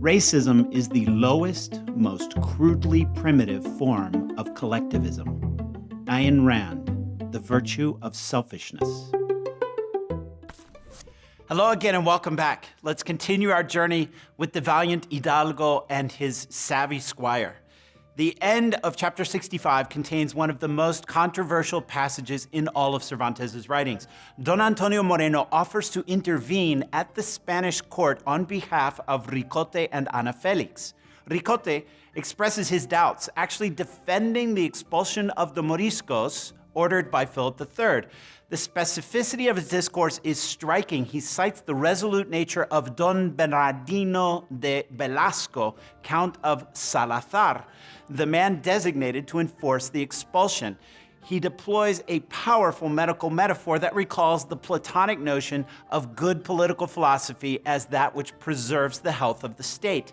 Racism is the lowest, most crudely primitive form of collectivism. Ayn Rand, The Virtue of Selfishness. Hello again and welcome back. Let's continue our journey with the valiant Hidalgo and his savvy squire. The end of chapter 65 contains one of the most controversial passages in all of Cervantes' writings. Don Antonio Moreno offers to intervene at the Spanish court on behalf of Ricote and Ana Felix. Ricote expresses his doubts, actually defending the expulsion of the Moriscos ordered by Philip III. The specificity of his discourse is striking. He cites the resolute nature of Don Bernardino de Velasco, Count of Salazar, the man designated to enforce the expulsion. He deploys a powerful medical metaphor that recalls the Platonic notion of good political philosophy as that which preserves the health of the state.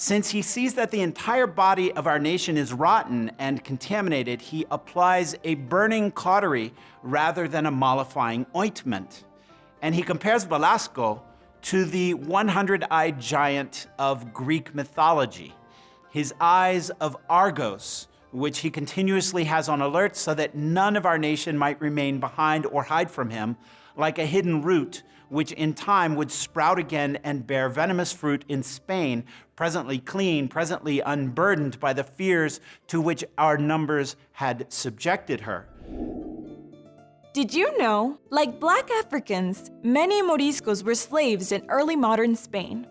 Since he sees that the entire body of our nation is rotten and contaminated, he applies a burning cautery rather than a mollifying ointment. And he compares Velasco to the 100-eyed giant of Greek mythology, his eyes of Argos, which he continuously has on alert so that none of our nation might remain behind or hide from him, like a hidden root which in time would sprout again and bear venomous fruit in Spain, presently clean, presently unburdened by the fears to which our numbers had subjected her. Did you know, like black Africans, many Moriscos were slaves in early modern Spain?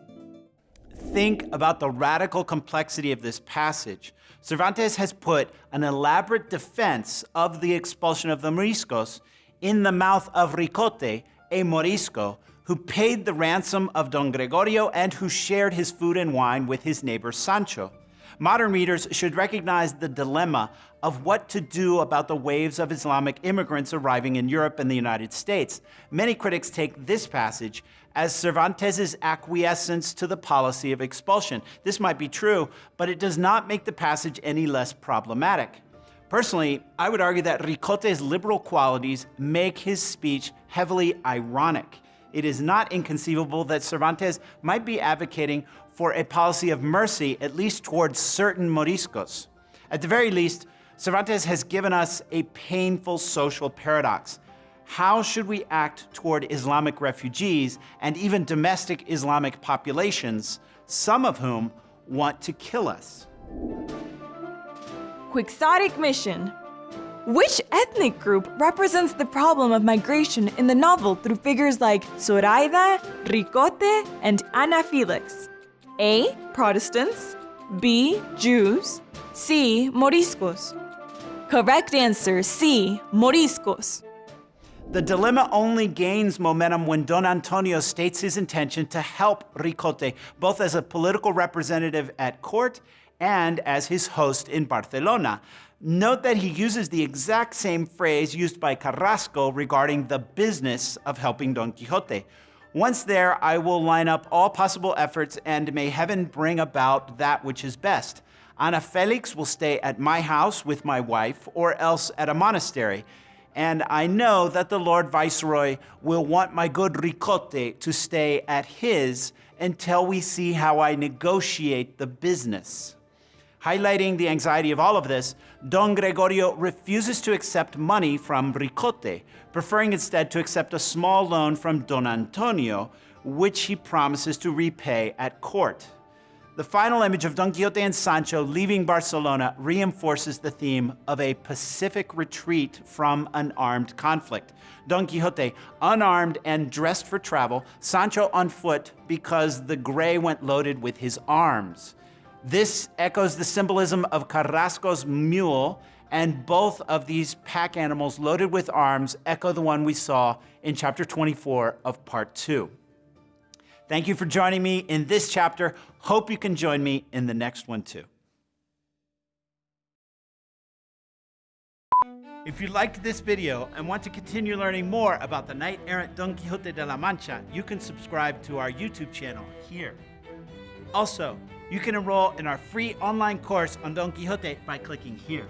Think about the radical complexity of this passage. Cervantes has put an elaborate defense of the expulsion of the Moriscos in the mouth of Ricote, a Morisco, who paid the ransom of Don Gregorio and who shared his food and wine with his neighbor Sancho. Modern readers should recognize the dilemma of what to do about the waves of Islamic immigrants arriving in Europe and the United States. Many critics take this passage as Cervantes' acquiescence to the policy of expulsion. This might be true, but it does not make the passage any less problematic. Personally, I would argue that Ricote's liberal qualities make his speech heavily ironic. It is not inconceivable that Cervantes might be advocating for a policy of mercy, at least towards certain Moriscos. At the very least, Cervantes has given us a painful social paradox. How should we act toward Islamic refugees and even domestic Islamic populations, some of whom want to kill us? Quixotic mission. Which ethnic group represents the problem of migration in the novel through figures like Zoraida, Ricote, and Ana Felix? A. Protestants. B. Jews. C. Moriscos. Correct answer C. Moriscos. The dilemma only gains momentum when Don Antonio states his intention to help Ricote, both as a political representative at court and as his host in Barcelona. Note that he uses the exact same phrase used by Carrasco regarding the business of helping Don Quixote. Once there, I will line up all possible efforts and may heaven bring about that which is best. Ana Felix will stay at my house with my wife or else at a monastery. And I know that the Lord Viceroy will want my good Ricote to stay at his until we see how I negotiate the business. Highlighting the anxiety of all of this, Don Gregorio refuses to accept money from Ricote, preferring instead to accept a small loan from Don Antonio, which he promises to repay at court. The final image of Don Quixote and Sancho leaving Barcelona reinforces the theme of a pacific retreat from an armed conflict. Don Quixote unarmed and dressed for travel, Sancho on foot because the gray went loaded with his arms. This echoes the symbolism of Carrasco's mule, and both of these pack animals loaded with arms echo the one we saw in chapter 24 of part 2. Thank you for joining me in this chapter. Hope you can join me in the next one too. If you liked this video and want to continue learning more about the knight-errant Don Quixote de la Mancha, you can subscribe to our YouTube channel here. Also, you can enroll in our free online course on Don Quixote by clicking here.